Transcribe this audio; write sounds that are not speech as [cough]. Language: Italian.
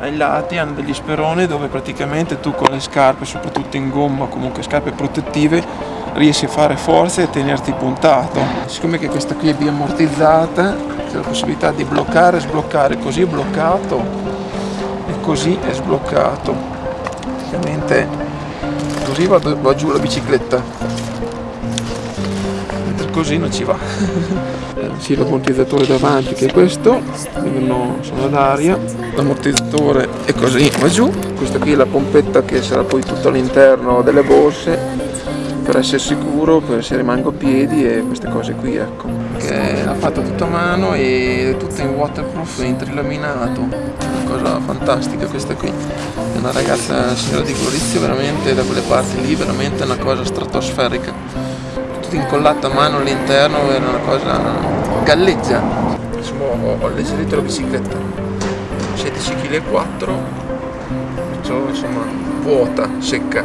ai lati hanno degli speroni dove praticamente tu con le scarpe, soprattutto in gomma, comunque scarpe protettive, riesci a fare forza e tenerti puntato. Siccome che questa qui è biammortizzata, c'è la possibilità di bloccare e sbloccare, così è bloccato e così è sbloccato. Praticamente così va, giù la bicicletta, così non ci va. [laughs] sì, l'ammortizzatore davanti che è questo. Sono ad aria. L'ammortizzatore è così va giù. Questa qui è la pompetta che sarà poi tutto all'interno delle borse per essere sicuro, per se rimango a piedi e queste cose qui ecco. Che l'ha fatta tutta a mano e tutta in waterproof in trilaminato una cosa fantastica questa qui. È una ragazza signora di Gorizia veramente da quelle parti lì veramente una cosa stratosferica tutto incollato a mano all'interno era una cosa galleggia insomma ho, alleggerito la bicicletta. 16 kg 4 insomma vuota secca